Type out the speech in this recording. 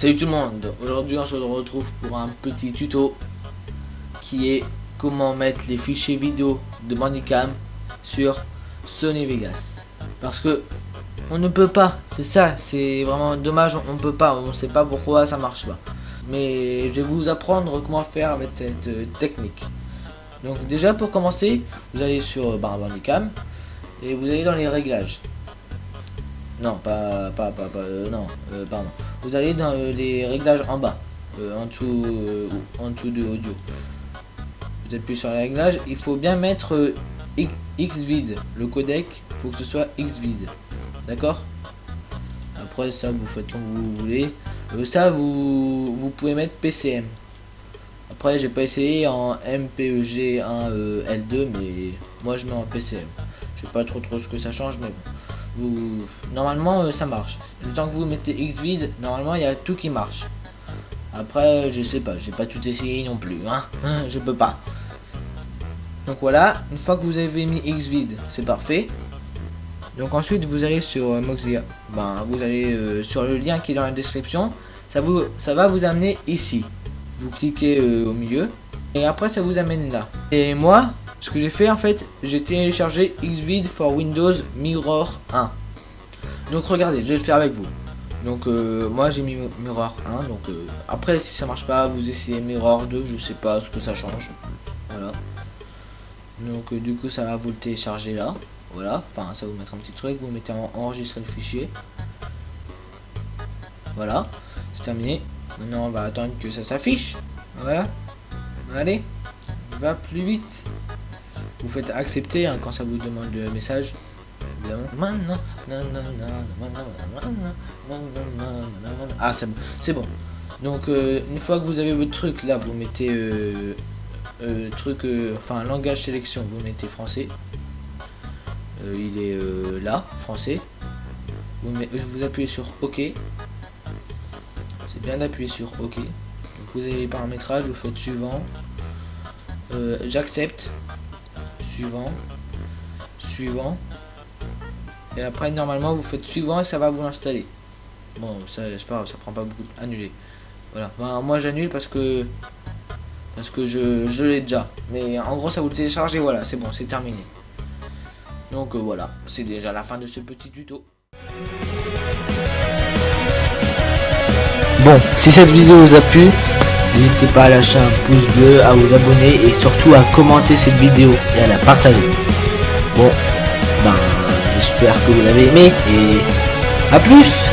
Salut tout le monde, aujourd'hui on se retrouve pour un petit tuto qui est comment mettre les fichiers vidéo de Bandicam sur Sony Vegas. Parce que on ne peut pas, c'est ça, c'est vraiment dommage, on ne peut pas, on ne sait pas pourquoi ça marche pas. Mais je vais vous apprendre comment faire avec cette euh, technique. Donc déjà pour commencer, vous allez sur bah, Bandicam et vous allez dans les réglages. Non, pas, pas, pas, euh, non, euh, pardon. Vous allez dans euh, les réglages en bas, en dessous, en dessous de audio. Vous appuyez sur les réglages. Il faut bien mettre Xvid, le codec. Il faut que ce soit Xvid, d'accord? Après ça, vous faites comme vous voulez. ça, vous, vous pouvez mettre PCM. Après, j'ai pas essayé en MPEG 1 L2, mais moi je mets en PCM. Je sais pas trop trop ce que ça change, mais bon vous normalement euh, ça marche. Le temps que vous mettez xvid normalement il y a tout qui marche. Après je sais pas j'ai pas tout essayé non plus hein, je peux pas. Donc voilà une fois que vous avez mis xvid c'est parfait. Donc ensuite vous allez sur euh, Mozilla ben, vous allez euh, sur le lien qui est dans la description. Ça vous ça va vous amener ici. Vous cliquez au milieu et après ça vous amène là et moi ce que j'ai fait en fait, j'ai téléchargé Xvid for Windows Mirror 1. Donc regardez, je vais le faire avec vous. Donc euh, moi j'ai mis Mirror 1, donc euh, après si ça marche pas, vous essayez Mirror 2, je sais pas ce que ça change. Voilà. Donc euh, du coup ça va vous le télécharger là. Voilà, enfin ça va vous mettre un petit truc, vous mettez en enregistrer le fichier. Voilà, c'est terminé. Maintenant on va attendre que ça s'affiche. Voilà. Allez, va plus vite. Vous faites accepter hein, quand ça vous demande le message. Ah, c'est bon. C'est bon. Donc, euh, une fois que vous avez votre truc, là, vous mettez euh, euh, truc, enfin, langage sélection, vous mettez français. il est là, français. Vous appuyez sur OK. C'est bien d'appuyer sur OK. Vous avez les paramétrages, vous faites suivant. J'accepte suivant, suivant. Et après, normalement, vous faites suivant et ça va vous installer. Bon, ça, c'est pas ça prend pas beaucoup. Annuler. Voilà. moi, j'annule parce que parce que je, je l'ai déjà. Mais en gros, ça vous télécharge et voilà, c'est bon, c'est terminé. Donc euh, voilà, c'est déjà la fin de ce petit tuto. Si cette vidéo vous a plu, N'hésitez pas à lâcher un pouce bleu, à vous abonner et surtout à commenter cette vidéo et à la partager. Bon, ben j'espère que vous l'avez aimé et à plus